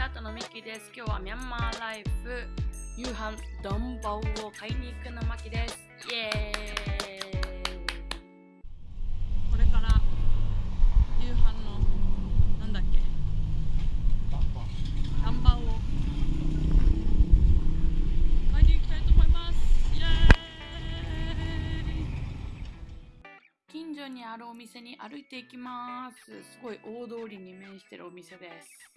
チャートのミキです。今日はミャンマーライフ夕飯ダンバオを買いに行くのマキです。あるお店に歩いていきます。すごい大通りに面してるお店です。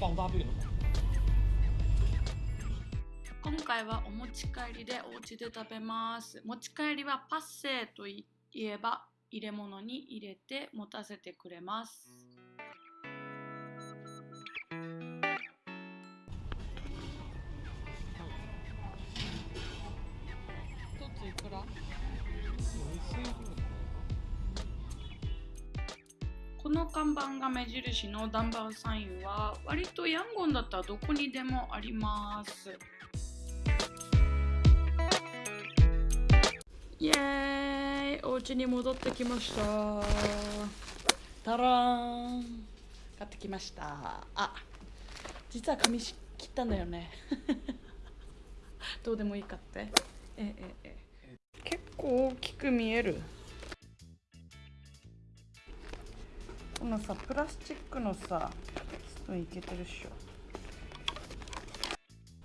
放大倍了。今回はお持ち帰りでお家で食べます持ち帰りはパッセーといえば入れ物に入れて持たせてくれます。一ついくら？この看板が目印のダンバーサインは割とヤンゴンだったらどこにでもありますイエーイ。お家に戻ってきました。タラーン。買ってきました。あ実は髪切ったんだよね。どうでもいいかって。えええ。結構大きく見える。このさプラスチックのさスプーンいけてるっしょ。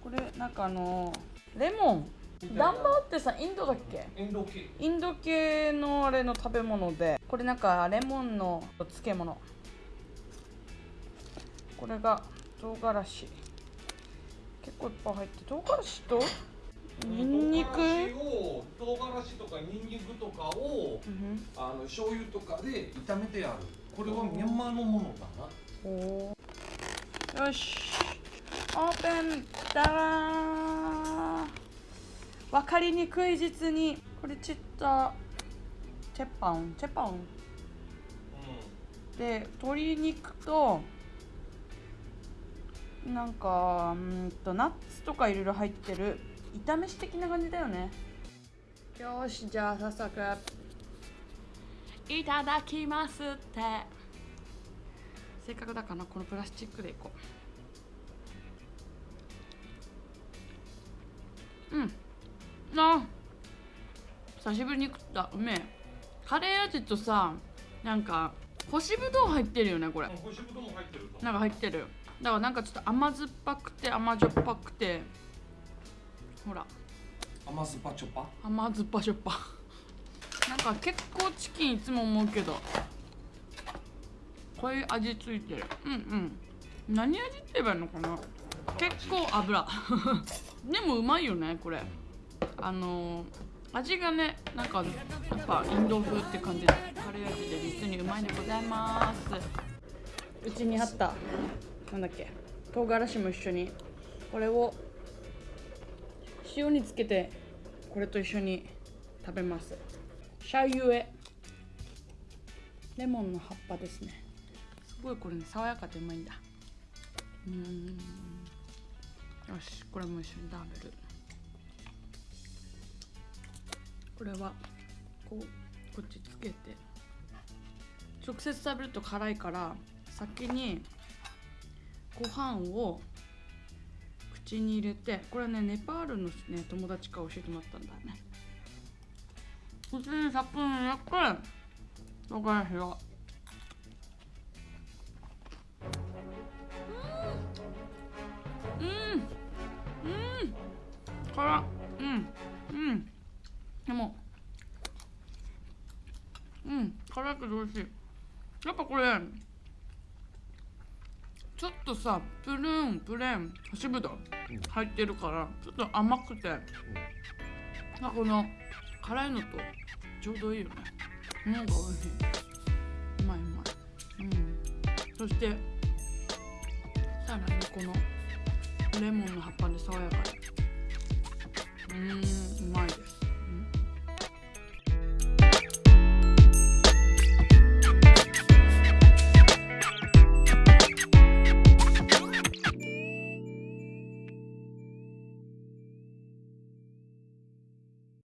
これなんかあのレモン。ダンバーってさインドだっけ？インド系。インド系のあれの食べ物でこれなんかレモンの漬物。これが唐辛子。結構いっぱい入って唐辛子と？ニンニク。唐辛子を唐辛子とかニンニクとかをうん。あの醤油とかで炒めてある。これはミャンマーのものだな。よし。オープン。だらー分かりにくい実にこれちったチェパンチェパン。で鶏肉となんかうーんとナッツとかいろいろ入ってる。炒めし的な感じだよね。よしじゃあ早速。いただきますって。せっかくだからこのプラスチックでいこう。うんあ久しぶりに食った。うめえ。カレー味とさなんか干しぶどう入ってるよねこれ。うん。干しぶどうも入ってると。なんか入ってる。だからなんかちょっと甘酸っぱくて甘じょっぱくて。ほら。甘酸っぱチョッパ？甘酸っぱしょっぱ。なんか結構チキンいつも思うけど。こういう味ついてる。うんうん。何味って言えばいいのかな。結構油。でもうまいよねこれあのー味がねなんかやっぱインド風って感じでカレー味で実にうまいでございますうちにあったなんだっけ唐辛子も一緒にこれを塩につけてこれと一緒に食べます。シャユエ。レモンの葉っぱですね。すごいこれね爽やかでうまいんだ。うーん。よしこれも一緒に食べる。これはこうこっちつけて。直接食べると辛いから先にご飯を口に入れてこれねネパールの、ね、友達から教えてもらったんだよね。普通にさっぷり焼く唐辛子をうんうんうん辛うんうん。でも。うん辛いけど美味しい。やっぱこれ。ちょっとさプルーンプレーン干しぶどう入ってるからちょっと甘くて、なんこの辛いのとちょうどいいよね。なんか美味しい。うまいうまい。うん。そしてさらにこのレモンの葉っぱで爽やかでうんうまいです。